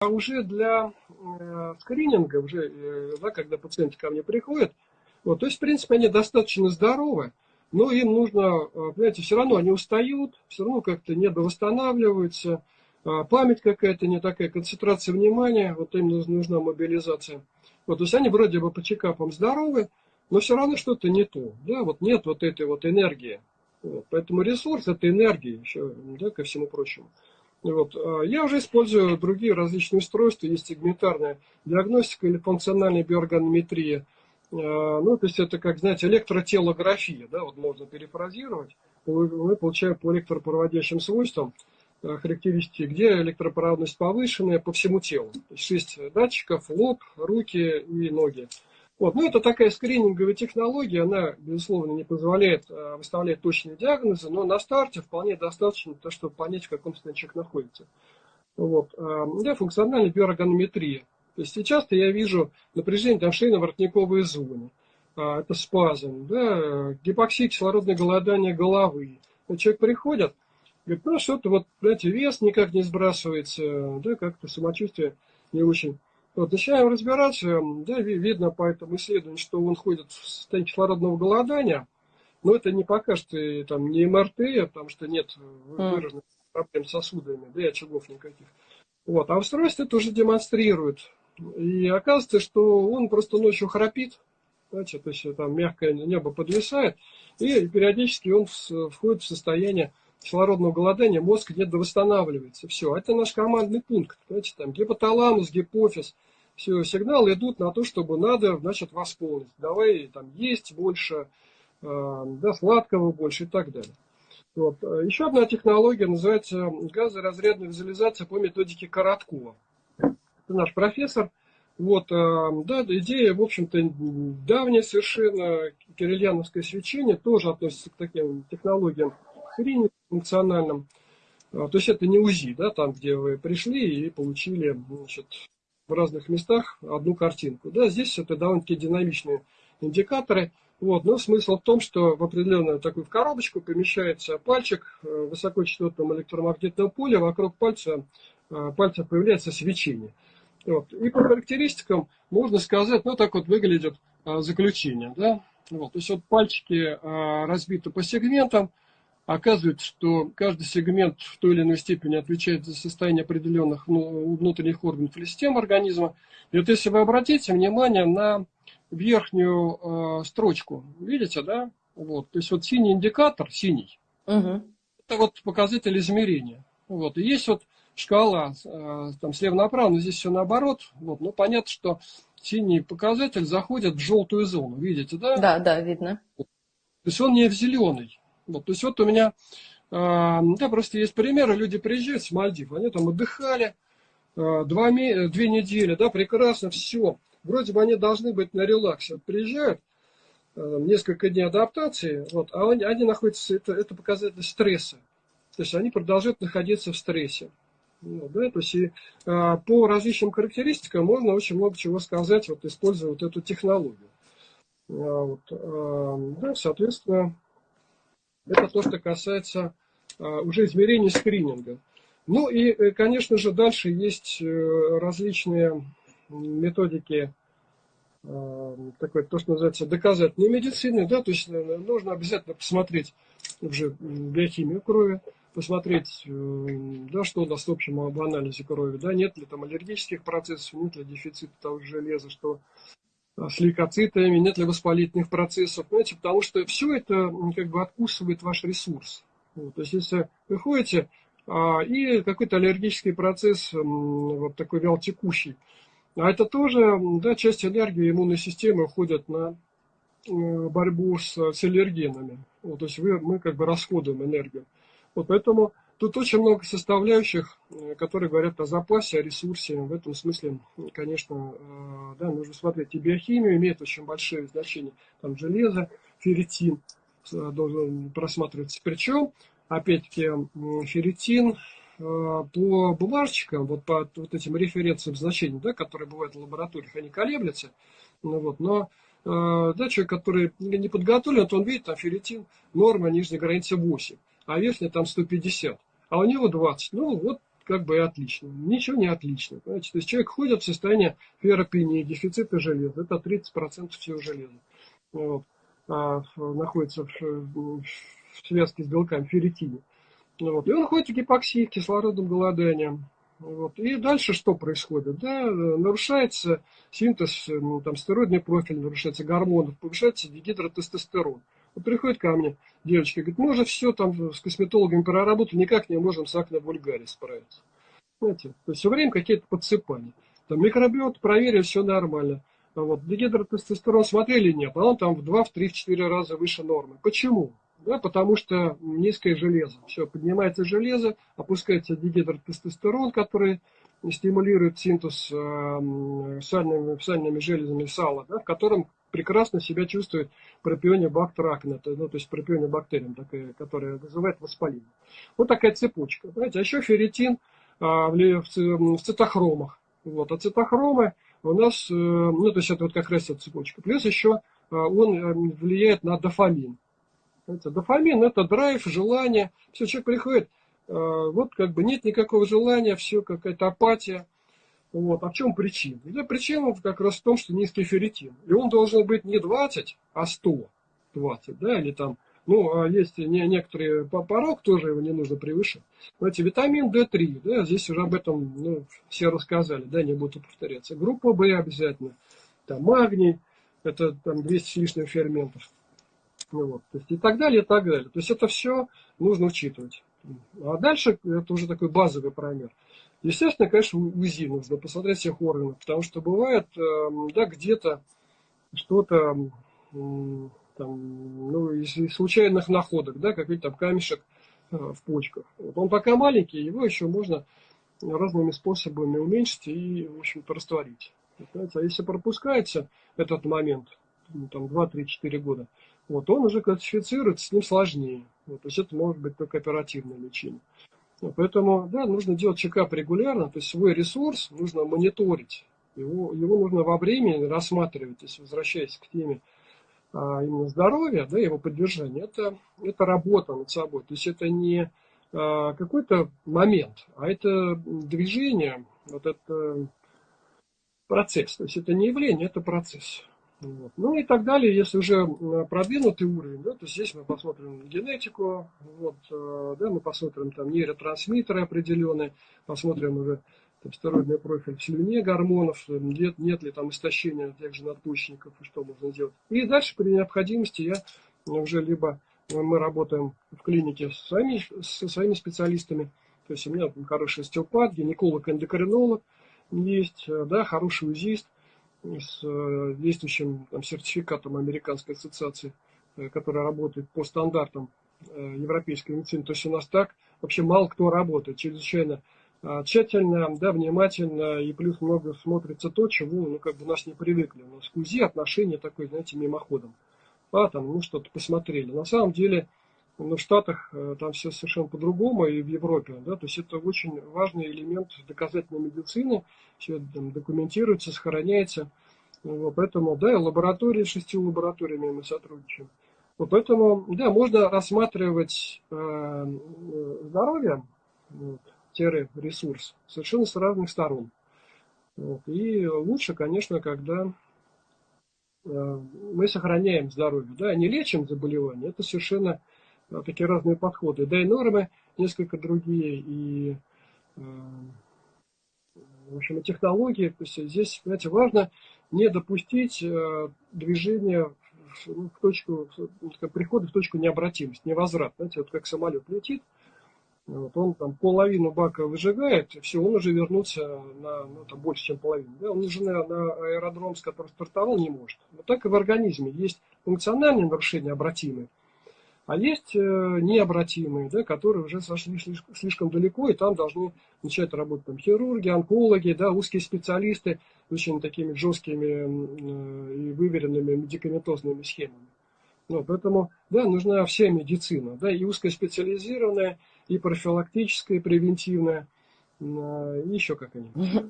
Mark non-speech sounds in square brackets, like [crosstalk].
А уже для э, скрининга, уже, э, да, когда пациенты ко мне приходят, вот, то есть, в принципе, они достаточно здоровы, но им нужно, э, понимаете, все равно они устают, все равно как-то недовосстанавливаются, э, память какая-то не такая, концентрация внимания, вот им нужна мобилизация. Вот, то есть они вроде бы по чекапам здоровы, но все равно что-то не то. Да, вот нет вот этой вот энергии. Вот, поэтому ресурс это энергия еще, да, ко всему прочему. Вот. А я уже использую другие различные устройства, есть сегментарная диагностика или функциональная биорганометрия. А, ну, то есть это, как, знаете, электротелография, да, вот можно перефразировать. Мы получаем по электропроводящим свойствам а, характеристики, где электропроводность повышенная по всему телу. То есть 6 датчиков, лоб, руки и ноги. Вот. Ну, это такая скрининговая технология, она, безусловно, не позволяет э, выставлять точные диагнозы, но на старте вполне достаточно, то, чтобы понять, в каком состоянии человек находится. Вот. Э, да, функциональная биоргонометрия. То есть сейчас я вижу напряжение там шейно-воротниковой зоны. А, это спазм, да, гипоксия, кислородное голодание головы. И человек приходит, говорит, ну что-то вот, знаете, вес никак не сбрасывается, да, как-то самочувствие не очень вот, начинаем разбираться, да, видно по этому исследованию, что он ходит в состоянии кислородного голодания, но это не покажет и, там, не МРТ, потому что нет выраженных проблем с сосудами, да и очагов никаких. Вот, а устройство это уже демонстрирует. И оказывается, что он просто ночью храпит, значит, то есть там мягкое небо подвисает, и периодически он входит в состояние кислородного голодания, мозг где-то восстанавливается. Все, это наш командный пункт. Понимаете, там гипоталамус, гипофиз, все, сигналы идут на то, чтобы надо, значит, восполнить. Давай там есть больше, э, да, сладкого больше и так далее. Вот. Еще одна технология называется газоразрядная визуализация по методике Короткова. Это наш профессор. Вот, э, да, идея, в общем-то, давняя совершенно, кирильяновское свечение тоже относится к таким технологиям функциональным. А, то есть это не УЗИ, да, там, где вы пришли и получили значит, в разных местах одну картинку. Да, здесь это довольно-таки динамичные индикаторы. Вот, но смысл в том, что в определенную такую в коробочку помещается пальчик э, высокочастотном электромагнитном поле, вокруг пальца, э, пальца появляется свечение. Вот. И по характеристикам можно сказать, ну так вот выглядит а, заключение. Да? Вот. То есть вот пальчики разбиты по сегментам, оказывается, что каждый сегмент в той или иной степени отвечает за состояние определенных ну, внутренних органов или систем организма. И вот если вы обратите внимание на верхнюю э, строчку, видите, да? Вот, то есть вот синий индикатор, синий, угу. это вот показатель измерения. Вот, и есть вот шкала э, там слева направо, но здесь все наоборот. Вот, ну понятно, что синий показатель заходит в желтую зону, видите, да? Да, да, видно. То есть он не в зеленый. Вот, то есть вот у меня, э, да, просто есть примеры, люди приезжают с Мальдив, они там отдыхали э, два, две недели, да, прекрасно, все. Вроде бы они должны быть на релаксе. Приезжают, э, несколько дней адаптации, вот, а они, они находятся, это, это показатель стресса. То есть они продолжают находиться в стрессе. Ну, да, то есть и, а, по различным характеристикам можно очень много чего сказать, вот, используя вот эту технологию. А, вот, а, да, соответственно, это то, что касается а, уже измерений скрининга. Ну и, э, конечно же, дальше есть э, различные методики, а, такой, то, что называется доказательной медицины, да, то есть э, нужно обязательно посмотреть уже биохимию крови, посмотреть, да, что у нас в общем об анализе крови, да, нет ли там аллергических процессов, нет ли дефицита того же железа, что с лейкоцитами, нет ли воспалительных процессов, понимаете, потому что все это как бы откусывает ваш ресурс. Вот, то есть, если вы ходите, а, и какой-то аллергический процесс, вот такой вялотекущий, а это тоже, да, часть энергии иммунной системы уходит на борьбу с, с аллергенами. Вот, то есть вы, мы как бы расходуем энергию. Вот поэтому Тут очень много составляющих, э, которые говорят о запасе, о ресурсе. В этом смысле, конечно, э, да, нужно смотреть. И биохимию имеет очень большое значение. Там железо, ферритин э, должен просматриваться. Причем, опять-таки, ферритин по бумажечкам, вот по вот этим референциям значений, да, которые бывают в лабораториях, они колеблются. Ну, вот, но да, человек, который не подготовлен, то он видит, там ферритин, норма нижней границы 8, а верхняя там 150 а у него 20. Ну, вот как бы и отлично. Ничего не отлично. Понимаете? То есть человек ходит в состоянии ферропении, дефицита железа. Это 30% всего железа. Вот. А, находится в, в связке с белками, ферритине. Вот. И он ходит в гипоксии, кислородным голоданием. Вот. И дальше что происходит? Да, нарушается синтез, ну, там, стероидный профиль, нарушается гормонов, повышается дигидротестостерон. Вот приходит ко мне девочка, говорит, мы уже все там с косметологами проработали, никак не можем с акне вульгаре справиться. Знаете, то есть все время какие-то подсыпания. Там микробиот проверили, все нормально. А вот дигидротестостерон смотрели, нет, а он там в 2, в 3, в 4 раза выше нормы. Почему? Да, потому что низкое железо. Все, поднимается железо, опускается дигидротестостерон, который стимулирует синтез э, сальными, сальными железами сала, да, в котором прекрасно себя чувствует пропионибактер акне, ну, то есть пропионибактериум, такая, которая вызывает воспаление. Вот такая цепочка. Понимаете? А еще ферритин а, в, в цитохромах. Вот. А цитохромы у нас, э, ну, то есть это вот как раз эта цепочка. Плюс еще а, он э, влияет на дофамин. Понимаете? Дофамин это драйв, желание. Все, человек приходит, а, вот как бы нет никакого желания, все какая-то апатия. Вот. А в чем причина? Да, причина как раз в том, что низкий ферритин. И он должен быть не 20, а 120, да, или там, ну, а есть не, некоторые порог, тоже его не нужно превышать. Знаете, витамин D3, да, здесь уже об этом ну, все рассказали, да, не буду повторяться. Группа В обязательно, там магний, это там 200 с лишним ферментов. Ну, вот, то есть и так далее, и так далее. То есть это все нужно учитывать. А дальше это уже такой базовый промер. Естественно, конечно, УЗИ нужно посмотреть всех органов, потому что бывает, эм, да, где-то что-то там, ну, из случайных находок, да, какой-то там камешек э, в почках. Вот он пока маленький, его еще можно разными способами уменьшить и, в общем-то, растворить. А если пропускается этот момент, ну, там 2-3-4 года, вот он уже классифицируется, с ним сложнее. Вот, то есть это может быть только оперативное лечение. Поэтому, да, нужно делать чекап регулярно, то есть свой ресурс нужно мониторить. Его, его нужно во времени рассматривать, если возвращаясь к теме а, именно здоровья, да, его поддержания, это, это работа над собой. То есть это не а, какой-то момент, а это движение, вот это процесс. То есть это не явление, это процесс. Вот. Ну и так далее, если уже продвинутый уровень, да, то здесь мы посмотрим генетику, вот, э, да, мы посмотрим там нейротрансмиттеры определенные, посмотрим уже там, стероидный профиль в слюне гормонов, э, нет, нет ли там истощения тех же надпочечников и что можно сделать. И дальше при необходимости я уже либо мы работаем в клинике с своими, со своими специалистами, то есть у меня хороший остеопат, гинеколог-эндокринолог есть, э, да, хороший УЗИст, с э, действующим там, сертификатом Американской ассоциации, э, которая работает по стандартам э, европейской медицины. То есть у нас так вообще мало кто работает, чрезвычайно тщательно, да, внимательно, и плюс много смотрится то, чего ну, как бы нас не привыкли. У нас к УЗИ отношение такое, знаете, мимоходом. А, там, ну, что-то посмотрели. На самом деле, но в Штатах э, там все совершенно по-другому, и в Европе. Да? То есть это очень важный элемент доказательной медицины. Все там, документируется, сохраняется. Вот, поэтому, да, лаборатории, шестью лабораториями мы сотрудничаем. Вот, поэтому, да, можно рассматривать э, здоровье, вот, ресурс, совершенно с разных сторон. Вот, и лучше, конечно, когда э, мы сохраняем здоровье, да, не лечим заболевания, это совершенно такие разные подходы. Да и нормы несколько другие, и э, в общем, и технологии. То есть здесь, знаете, важно не допустить э, движения в, в точку, прихода в точку необратимости, невозврат. Знаете, вот как самолет летит, вот он там половину бака выжигает, все, он уже вернуться на ну, там, больше, чем половину. Да? Он уже на, на аэродром, с которым стартовал, не может. Вот так и в организме есть функциональные нарушения обратимые, а есть э, необратимые, да, которые уже сошли слишком далеко, и там должны начать работать там, хирурги, онкологи, да, узкие специалисты с очень такими жесткими э, и выверенными медикаментозными схемами. Ну, поэтому, да, нужна вся медицина, да, и узкоспециализированная, и профилактическая, и превентивная, и еще как-нибудь. [laughs]